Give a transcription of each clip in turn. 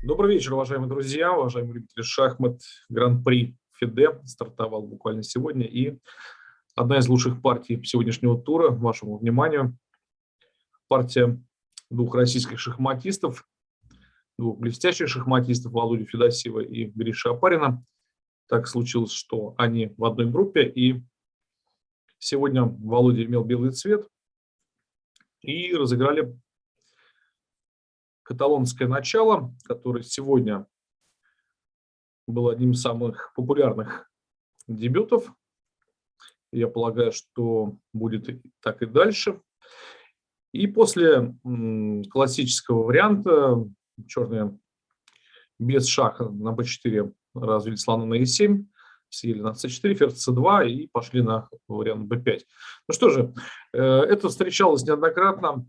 Добрый вечер, уважаемые друзья, уважаемые любители шахмат. Гран-при ФИДЕ стартовал буквально сегодня. И одна из лучших партий сегодняшнего тура, вашему вниманию, партия двух российских шахматистов, двух блестящих шахматистов, Володи Федосеева и Гриша Апарина. Так случилось, что они в одной группе, и сегодня Володя имел белый цвет, и разыграли каталонское начало, которое сегодня было одним из самых популярных дебютов. Я полагаю, что будет так и дальше. И после классического варианта черные без шаха на b4 развили слона на e7, съели на c4, ферзь c2 и пошли на вариант b5. Ну что же, э, это встречалось неоднократно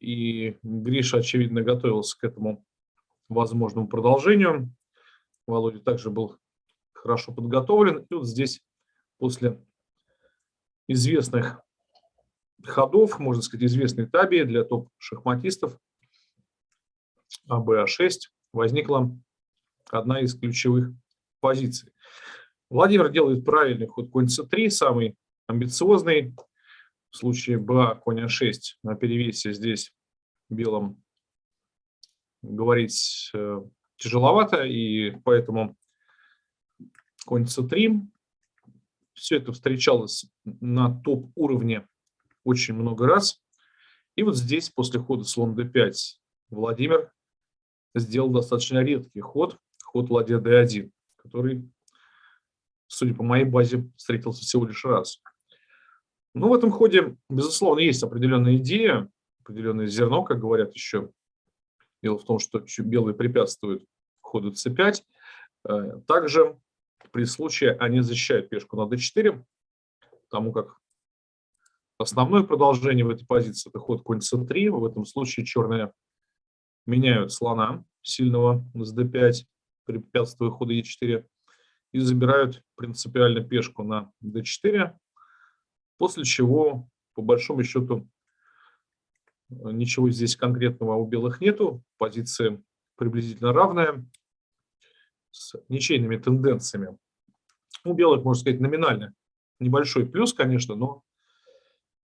и Гриша, очевидно, готовился к этому возможному продолжению. Володя также был хорошо подготовлен. И вот здесь после известных ходов, можно сказать, известной табии для топ-шахматистов АБА6 возникла одна из ключевых позиций. Владимир делает правильный ход конь c3, самый амбициозный, в случае БА конь А6 на перевесе здесь белым говорить э, тяжеловато, и поэтому конь С3. Все это встречалось на топ-уровне очень много раз. И вот здесь, после хода слон d5, Владимир сделал достаточно редкий ход, ход ладья d1, который, судя по моей базе, встретился всего лишь раз. Ну, в этом ходе, безусловно, есть определенная идея, определенное зерно, как говорят еще. Дело в том, что белые препятствуют ходу c5. Э, также при случае они защищают пешку на d4, потому как основное продолжение в этой позиции – это ход конь c3. В этом случае черные меняют слона сильного с d5, препятствуя ходу e4, и забирают принципиально пешку на d4, После чего, по большому счету, ничего здесь конкретного у белых нету. Позиция приблизительно равная, с ничейными тенденциями. У белых, можно сказать, номинально небольшой плюс, конечно, но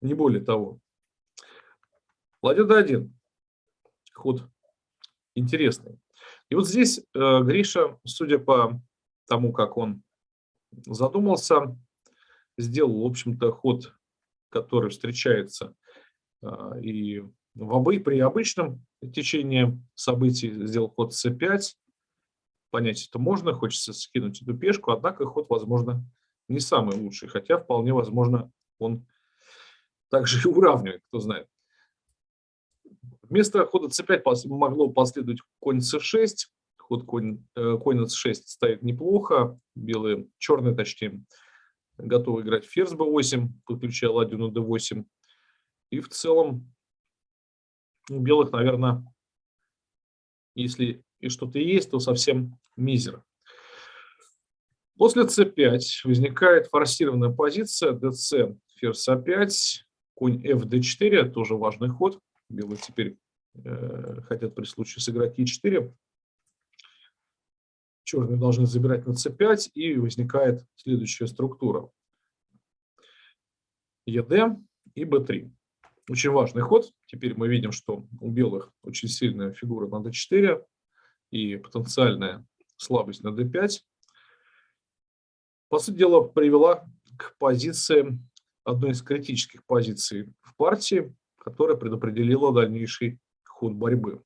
не более того. Ладья d1. Ход интересный. И вот здесь э, Гриша, судя по тому, как он задумался, сделал, в общем-то, ход, который встречается а, и в обы, при обычном течении событий сделал ход c5. Понять это можно, хочется скинуть эту пешку, однако ход, возможно, не самый лучший, хотя вполне возможно он также и уравнивает, кто знает. Вместо хода c5 могло последовать конь c6. Ход конь, э, конь на c6 стоит неплохо, белые, черные точнее, готовы играть ферзь b8, подключая ладью на d8. И в целом у белых, наверное, если и что-то есть, то совсем мизер. После c5 возникает форсированная позиция dc, ферзь a5, конь fd4, тоже важный ход. Белые теперь э, хотят при случае сыграть e4. Черные должны забирать на c5, и возникает следующая структура. ЕД и b3. Очень важный ход. Теперь мы видим, что у белых очень сильная фигура на d4 и потенциальная слабость на d5. По сути дела, привела к позиции, одной из критических позиций в партии, которая предопределила дальнейший ход борьбы.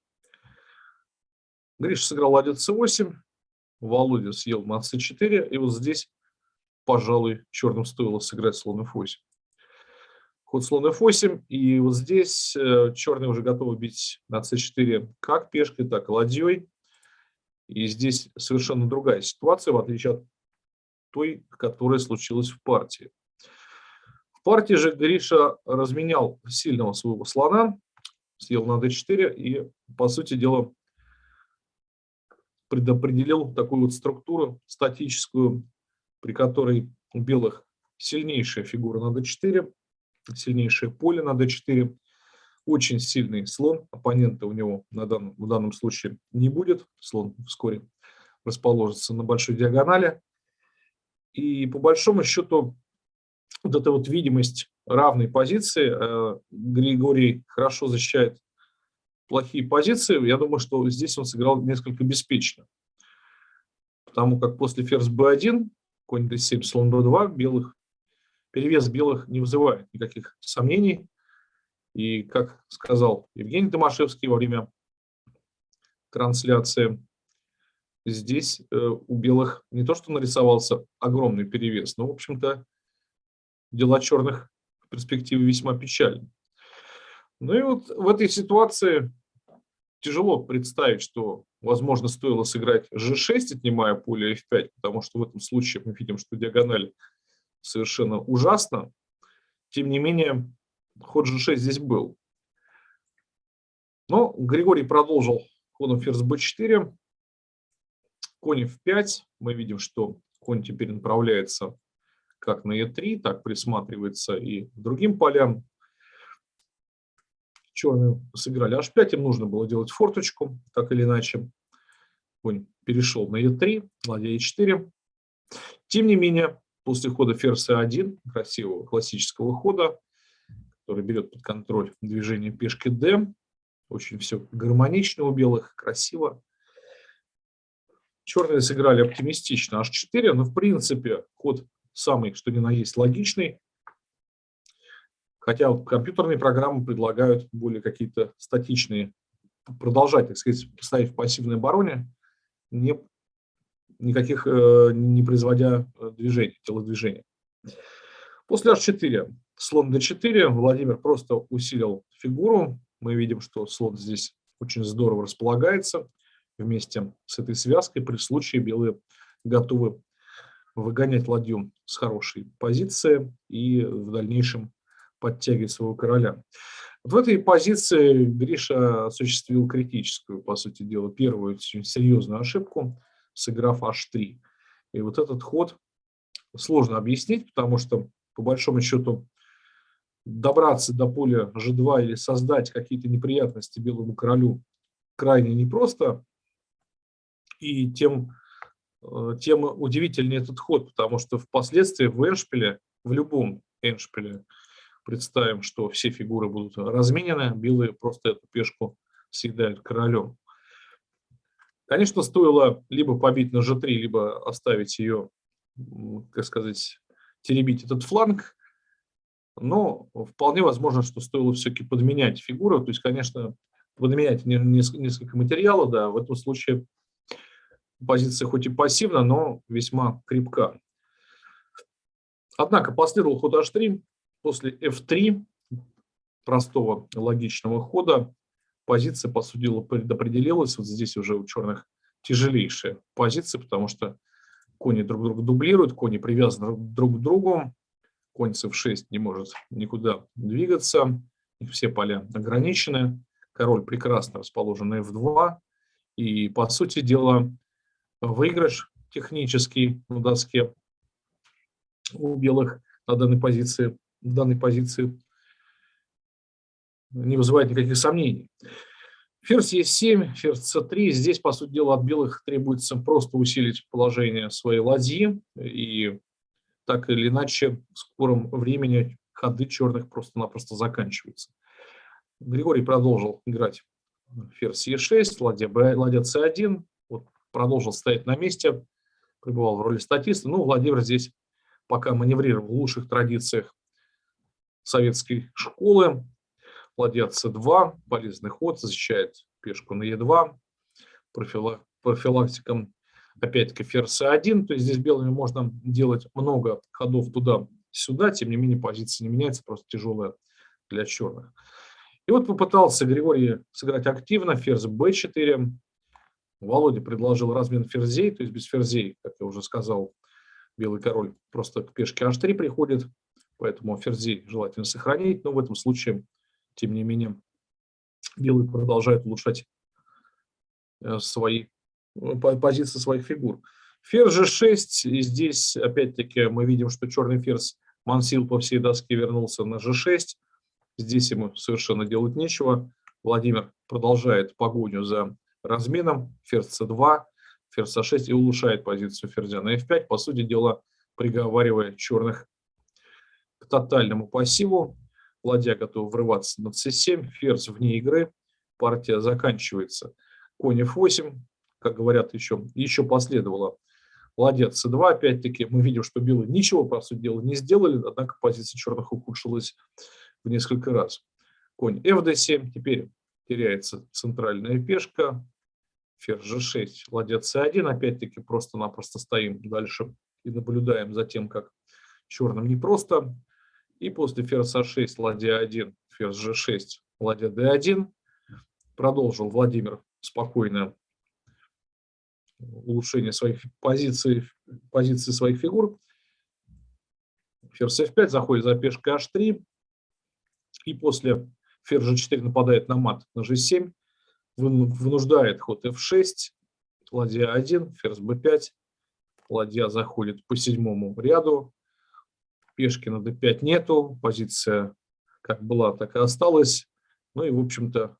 Гриша сыграл ладья c8, Володя съел на c4, и вот здесь, пожалуй, черным стоило сыграть слон f8 ход слон f8, и вот здесь э, черные уже готовы бить на c4 как пешкой, так и ладьей. И здесь совершенно другая ситуация, в отличие от той, которая случилась в партии. В партии же Гриша разменял сильного своего слона, съел на d4 и, по сути дела, предопределил такую вот структуру статическую, при которой у белых сильнейшая фигура на d4, сильнейшее поле на d4. очень сильный слон, оппонента у него на данном, в данном случае не будет, слон вскоре расположится на большой диагонали. И по большому счету вот эта вот видимость равной позиции, э, Григорий хорошо защищает плохие позиции, я думаю, что здесь он сыграл несколько беспечно. Потому как после ферзь b1, конь d7, слон b2, белых, перевес белых не вызывает никаких сомнений. И, как сказал Евгений Томашевский во время трансляции, здесь э, у белых не то что нарисовался огромный перевес, но, в общем-то, дела черных в перспективе весьма печальны. Ну и вот в этой ситуации тяжело представить, что, возможно, стоило сыграть g6, отнимая поле f5, потому что в этом случае мы видим, что диагональ совершенно ужасно. Тем не менее, ход g6 здесь был. Но Григорий продолжил ходом ферзь b4. Конь f5. Мы видим, что конь теперь направляется как на e3, так присматривается и другим полям. Черные сыграли h5, им нужно было делать форточку, так или иначе. Конь перешел на e3, ладья e4. Тем не менее, после хода ферзь c1, красивого классического хода, который берет под контроль движение пешки d, очень все гармонично у белых, красиво. Черные сыграли оптимистично h4, но в принципе ход самый, что ни на есть, логичный. Хотя вот компьютерные программы предлагают более какие-то статичные, продолжать, так сказать, ставить в пассивной обороне, не, никаких, э, не производя э, движений, телодвижения. После h4 слон d4 Владимир просто усилил фигуру. Мы видим, что слон здесь очень здорово располагается вместе с этой связкой. При случае белые готовы выгонять ладью с хорошей позиции и в дальнейшем подтягивать своего короля. в этой позиции Гриша осуществил критическую, по сути дела, первую очень серьезную ошибку, сыграв h3. И вот этот ход сложно объяснить, потому что, по большому счету, добраться до поля g2 или создать какие-то неприятности белому королю крайне непросто. И тем Э, тем удивительнее этот ход, потому что впоследствии в эншпиле, в любом эншпиле, представим, что все фигуры будут разменены, белые просто эту пешку съедают королем. Конечно, стоило либо побить на g3, либо оставить ее, как сказать, теребить этот фланг, но вполне возможно, что стоило все-таки подменять фигуру, то есть, конечно, подменять несколько материала, да, в этом случае позиция хоть и пассивна, но весьма крепка. Однако последовал ход h3, после f3, простого логичного хода, позиция, по сути предопределилась. Вот здесь уже у черных тяжелейшая позиция, потому что кони друг друга дублируют, кони привязаны друг к другу, конь с f6 не может никуда двигаться, все поля ограничены, король прекрасно расположен на f2, и, по сути дела, выигрыш технический на доске у белых на данной позиции, данной позиции не вызывает никаких сомнений. Ферзь Е7, ферзь С3. Здесь, по сути дела, от белых требуется просто усилить положение своей ладьи. И так или иначе, в скором времени ходы черных просто-напросто заканчиваются. Григорий продолжил играть ферзь Е6, ладья, ладья С1 продолжил стоять на месте, пребывал в роли статиста. Ну, Владимир здесь пока маневрировал в лучших традициях советской школы. Ладья c2, полезный ход, защищает пешку на e2, профилактиком опять-таки ферзь c1, то есть здесь белыми можно делать много ходов туда-сюда, тем не менее позиция не меняется, просто тяжелая для черных. И вот попытался Григорий сыграть активно, ферзь b4, Володя предложил размен ферзей, то есть без ферзей, как я уже сказал, белый король просто к пешке h3 приходит, поэтому ферзей желательно сохранить, но в этом случае, тем не менее, белый продолжает улучшать э, свои э, позиции своих фигур. Ферзь g6, и здесь опять-таки мы видим, что черный ферзь мансил по всей доске вернулся на g6, Здесь ему совершенно делать нечего. Владимир продолжает погоню за разменом. Ферзь c2, ферзь a6 и улучшает позицию ферзя на f5. По сути дела, приговаривая черных к тотальному пассиву. Ладья готова врываться на c7, ферзь вне игры. Партия заканчивается. Конь f8, как говорят еще, еще последовало ладья c2. Опять-таки мы видим, что белые ничего, по сути дела, не сделали, однако позиция черных ухудшилась в несколько раз. Конь fd7, теперь теряется центральная пешка, ферзь g6, ладья c1, опять-таки просто-напросто стоим дальше и наблюдаем за тем, как черным непросто. И после ферзь a6, ладья 1, ферзь g6, ладья d1. Продолжил Владимир спокойно улучшение своих позиций, позиций своих фигур. Ферзь f5 заходит за пешкой h3. И после ферзь g4 нападает на мат на g7. Вынуждает ход f6, ладья 1, ферзь b5. Ладья заходит по седьмому ряду. Пешки на d5 нету. Позиция как была, так и осталась. Ну и, в общем-то,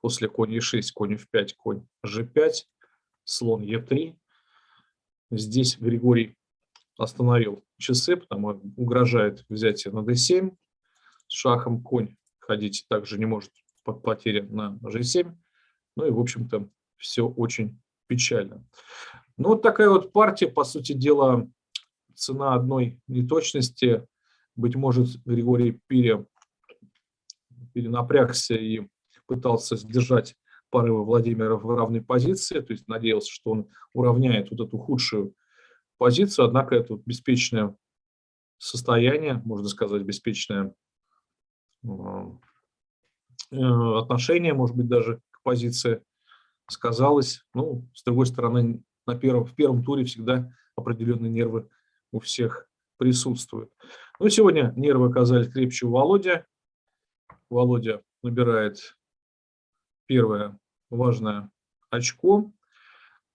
после конь e6, конь f5, конь g5, слон e3. Здесь Григорий остановил часы, потому угрожает взятие на d7. С шахом конь ходить также не может под потеря на g7. Ну и, в общем-то, все очень печально. Ну, вот такая вот партия, по сути дела, цена одной неточности. Быть может, Григорий пере, перенапрягся и пытался сдержать порывы Владимира в равной позиции, то есть надеялся, что он уравняет вот эту худшую позицию, однако это вот беспечное состояние, можно сказать, беспечное э, отношение, может быть, даже к позиции сказалось. Ну, с другой стороны, на первом, в первом туре всегда определенные нервы у всех присутствуют. Ну, сегодня нервы оказались крепче у Володя. Володя набирает первое важное очко.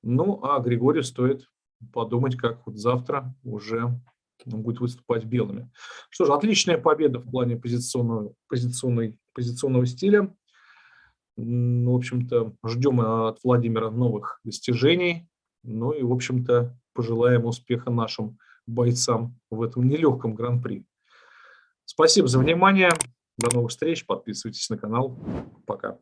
Ну, а Григорию стоит подумать, как вот завтра уже будет выступать белыми. Что же, отличная победа в плане позиционного, позиционной, позиционного стиля. В общем-то, ждем от Владимира новых достижений. Ну и, в общем-то, пожелаем успеха нашим бойцам в этом нелегком гран-при. Спасибо за внимание. До новых встреч. Подписывайтесь на канал. Пока.